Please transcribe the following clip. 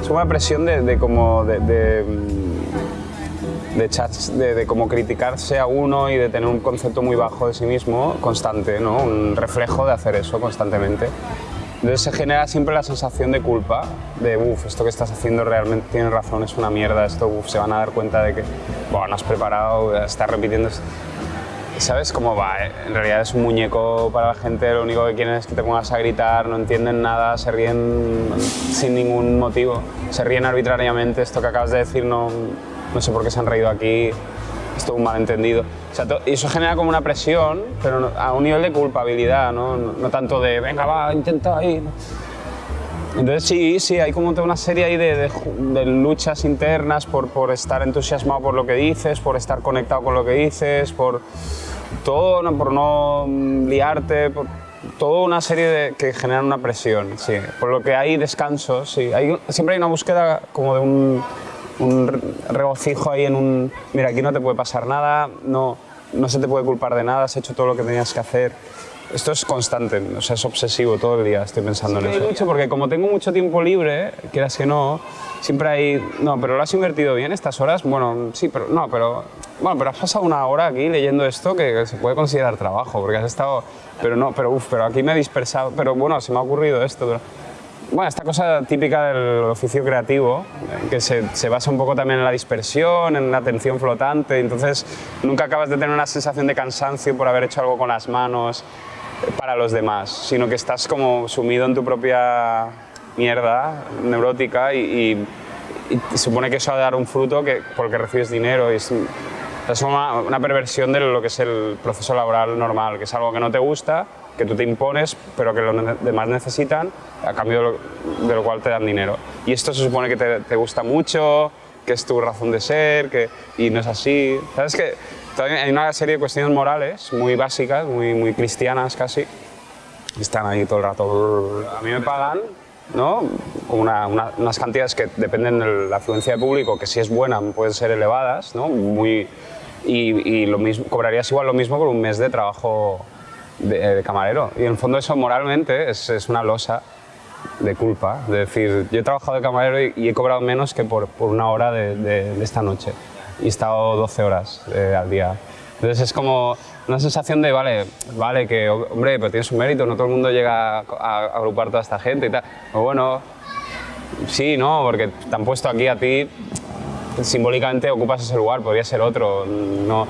Es una presión de, de como de, de chats, de, como criticarse a uno y de tener un concepto muy bajo de sí mismo constante, ¿no? un reflejo de hacer eso constantemente. Entonces se genera siempre la sensación de culpa, de uff, esto que estás haciendo realmente tienes razón, es una mierda, esto se van a dar cuenta de que bueno, no has preparado, estás repitiendo. ¿Sabes cómo va? eh? En realidad es un muñeco para la gente, lo único que quieren es que te pongas a gritar, no entienden nada, se ríen sin ningún motivo, se ríen arbitrariamente, esto que acabas de decir no, no sé por qué se han reído aquí, es todo un malentendido. O sea, y eso genera como una presión, pero a un nivel de culpabilidad, ¿no? No, tanto de, venga, va, intenta ahí. Entonces sí, sí, hay como una serie ahí de, luchas internas por, por estar entusiasmado por lo que dices, por estar conectado con lo que dices, por todo, por no mm, liarte, por toda una serie de, que generan una presión, sí. Por lo que hay descansos, sí. Hay, siempre hay una búsqueda como de un, un re- regocijo ahí en un, mira, aquí no te puede pasar nada, no, no se te puede culpar de nada, has hecho todo lo que tenías que hacer. Esto es constante, o sea, es obsesivo todo el día, estoy pensando en eso. mucho porque como tengo mucho tiempo libre, quieras que no, siempre hay, no, pero lo has invertido bien estas horas, bueno, sí, pero no, pero, bueno, pero has pasado una hora aquí leyendo esto que se puede considerar trabajo, porque has estado, pero no, pero uff, pero aquí me he dispersado, pero bueno, se me ha ocurrido esto. Bueno, esta cosa típica del oficio creativo, eh, que se, se basa un poco también en la dispersión, en la atención flotante, entonces nunca acabas de tener una sensación de cansancio por haber hecho algo con las manos eh, para los demás, sino que estás como sumido en tu propia mierda neurótica y, y- supone que eso ha de dar un fruto que, porque recibes dinero y es, es una, una perversión de lo que es el proceso laboral normal, que es algo que no te gusta, que tú te impones, pero que los demás necesitan, a cambio de lo, de lo cual te dan dinero. Y esto se supone que te, te gusta mucho, que es tu razón de ser, que, y no es así. ¿Sabes que También hay una serie de cuestiones morales muy básicas, muy, muy cristianas casi, están ahí todo el rato. A mí me pagan ¿no? Una- una- unas cantidades que dependen de la afluencia de público, que si es buena pueden ser elevadas, ¿no? Muy, y, lo mismo, cobrarías igual lo mismo por un mes de trabajo de, camarero. Y en el fondo eso moralmente es, una losa de culpa, de decir, yo he trabajado de camarero y, he cobrado menos que por, por una hora de esta noche y he estado 12 horas eh, al día. Entonces es como una sensación de, vale, vale, que hombre, pero tienes un mérito, no todo el mundo llega a, agrupar toda esta gente y tal. Pero bueno, sí, no, porque te han puesto aquí a ti, simbólicamente ocupas ese lugar, podría ser otro, no,